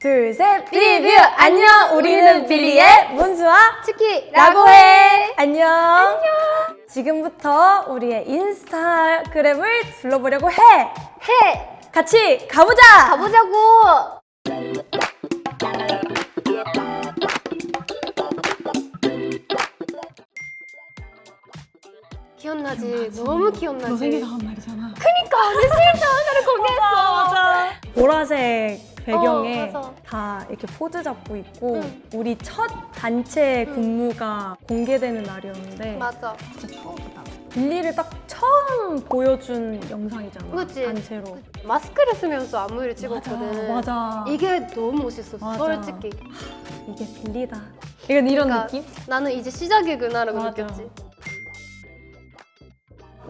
둘, 셋, 리뷰! 안녕! 우리는 빌리의 문수와 치키라고 해! 안녕! 안녕! 지금부터 우리의 인스타그램을 둘러보려고 해! 해! 같이 가보자! 가보자고! 기억나지? 너무 기억나지? 너 생일 다음 날이잖아. 그니까 내 생일 다음 날에 공개했어 맞아. 보라색 배경에 어. 다 이렇게 포즈 잡고 있고 응. 우리 첫 단체 응. 군무가 공개되는 날이었는데 맞아 진짜 처음이다. 빌리를 딱 처음 보여준 영상이잖아. 그치? 단체로. 마스크를 쓰면서 안무를 찍었거든 맞아. 맞아. 이게 너무 멋있었어 맞아. 솔직히 이게 빌리다. 이건 이런 그러니까 느낌? 나는 이제 시작이구나라고 맞아. 느꼈지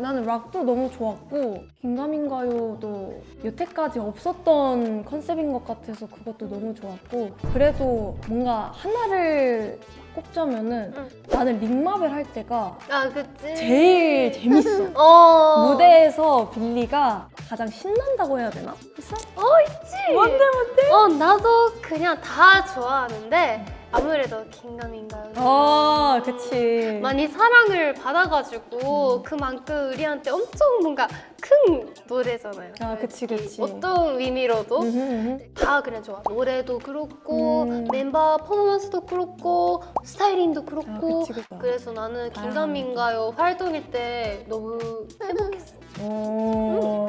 나는 락도 너무 좋았고 긴가민가요도 여태까지 없었던 컨셉인 것 같아서 그것도 너무 좋았고 그래도 뭔가 하나를 꼽자면 은 응. 나는 링마벨 할 때가 아 그치 제일 재밌어 어 무대에서 빌리가 가장 신난다고 해야 되나? 있어? 어 있지 뭔데 뭔데? 어 나도 그냥 다 좋아하는데 아무래도 긴가민가요 아 그치 많이 사랑을 받아가지고 음. 그만큼 우리한테 엄청 뭔가 큰 노래잖아요 아, 그치, 그치. 어떤 의미로도 음흠, 음흠. 다 그냥 좋아 노래도 그렇고 음. 멤버 퍼포먼스도 그렇고 스타일링도 그렇고 아, 그치, 그치. 그래서 나는 다양한 긴가민가요 활동일 때 너무 행복했어 오.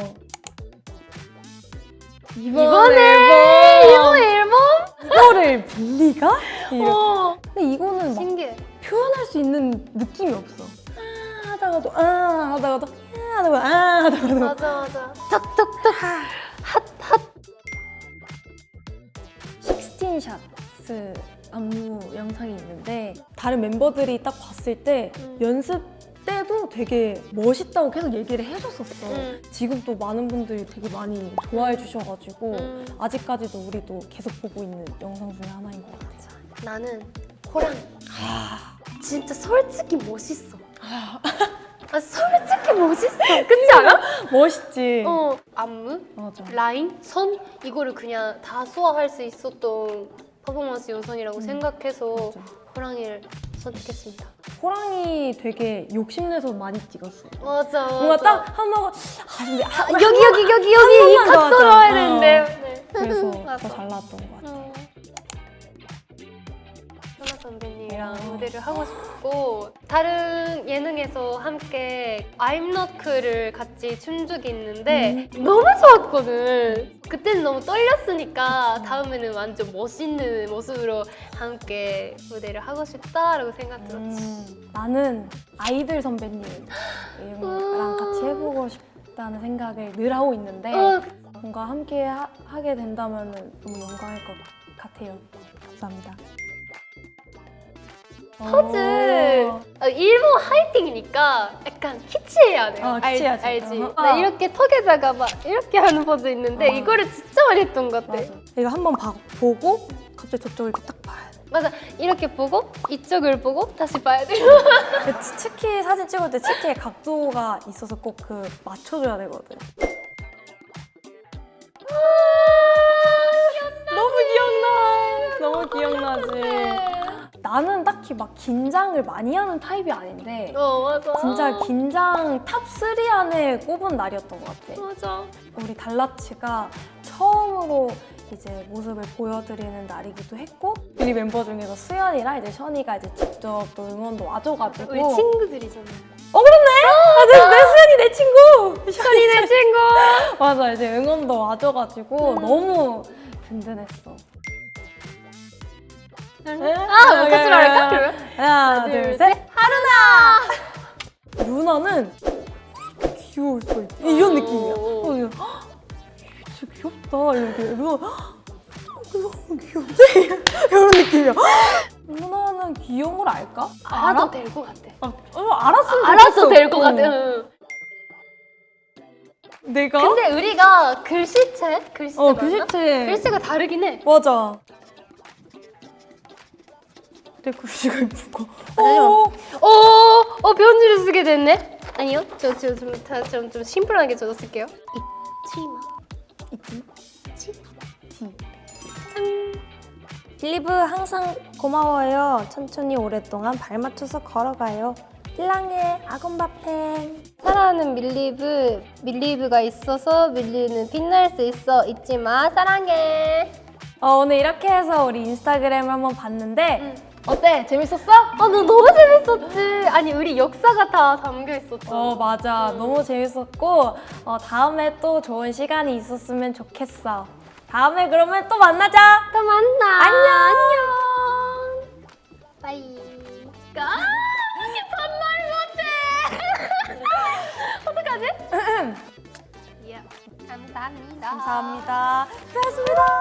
이번에 이번 앨범? 이거를 빌리가? 어 근데 이거는 막 신기해 표현할 수 있는 느낌이 없어. 아 하다가도 아 하다가도 아 하다가 아 하다가도 맞아 맞아 탁탁탁 핫핫 식스틴샷스 안무 영상이 있는데 다른 멤버들이 딱 봤을 때 음. 연습 때도 되게 멋있다고 계속 얘기를 해줬었어. 음. 지금 또 많은 분들이 되게 많이 좋아해 주셔가지고 음. 아직까지도 우리도 계속 보고 있는 영상 중에 하나인 것 같아. 나는 호랑 아, 진짜 솔직히 멋있어 아 솔직히 멋있어 그렇지 않아? 멋있지. 어 안무, 맞아. 라인, 선 이거를 그냥 다 소화할 수 있었던 퍼포먼스 요선이라고 음. 생각해서 맞아. 호랑이를 선택했습니다 호랑이 되게 욕심내서 많이 찍었어. 맞아 뭔가 딱 한번 아 근데 아, 여기 여기 여기 여기 이 번만 더 각도 하자. 넣어야 어. 되는데 네. 그래서. 더 잘 나왔던 것 같아. 어. 현아 선배님이랑 어. 무대를 하고 싶고 다른 예능에서 함께 I'm Not Cool을 같이 춘 적이 있는데 너무 좋았거든 그때는 너무 떨렸으니까 다음에는 완전 멋있는 모습으로 함께 무대를 하고 싶다라고 생각 들었지 음, 나는 아이들 선배님이랑 같이 해보고 싶다는 생각을 늘 하고 있는데 어, 뭔가 함께 하, 게 된다면 너무 영광일 것 같아요. 감사합니다. 오. 어, 일본 하이팅이니까 약간 키치해야 돼 어, 알, 키치해야지. 알 지? 어허. 나 이렇게 턱에다가 막 이렇게 하는 포즈 있는데 어. 이거를 진짜 많이 했던 것 같아 맞아. 이거 한번 봐- 보고 갑자기 저쪽을 딱 봐야 돼. 맞아 이렇게 보고 이쪽을 보고 다시 봐야 돼그 치- 치키 사진 찍을 때 치키의 각도가 있어서 꼭 그 맞춰줘야 되거든. 너무 기억나. 너무 기억나지. 나는 딱히 막 긴장을 많이 하는 타입이 아닌데 어 맞아. 진짜 긴장 top 3 안에 꼽은 날이었던 것 같아. 맞아. 우리 달라치가 처음으로 이제 모습을 보여드리는 날이기도 했고 우리 멤버 중에서 수연이랑 이제 션이가 이제 직접 또 응원도 와줘가지고. 우리 친구들이잖아. 어 그렇네? 아, 내, 내 수연이 내 친구! 션이 내 친구. 맞아 이제 응원도 와줘가지고 너무 든든했어 아 같이 말할까 그러면? 하나 둘, 둘셋 하루나! 루나는 귀여울 수 있지 이런 어. 느낌이야 어, 진짜 귀엽다 이렇게 루나 너무 귀엽지? 이런 느낌이야 루나는 귀여운 걸 알까? 알아도 될것 같아 아, 어, 알았으면 알아도 좋겠어. 될것 어. 같아 응. 내가? 근데 우리가 글씨체? 글씨체 어 맞나? 글씨체 글씨가 다르긴 해 맞아 내 글씨가 예쁘고 잠시만. 어, 어, 어 편지를 쓰게 됐네. 아니요, 저저좀좀 좀 심플하게 저도 쓸게요. 이치마 있지? 치티 짠. 빌리브 항상 고마워요. 천천히 오랫동안 발 맞춰서 걸어가요. 필랑해 아건바팽. 사랑하는 밀리브, 밀리브가 있어서 밀리는 빛날 수 있어. 잊지 마, 사랑해. 어, 오늘 이렇게 해서 우리 인스타그램을 한번 봤는데 응. 어때? 재밌었어? 아, 너 너무 재밌었지. 아니, 우리 역사가 다 담겨 있었잖아. 어 맞아 너무 재밌었고 어, 다음에 또 좋은 시간이 있었으면 좋겠어 다음에 그러면 또 만나자 또 만나. 안녕. 안녕. bye. 아, 이게 반말 못해. 어떡하지? 예. 감사합니다. 감사합니다 고생하셨습니다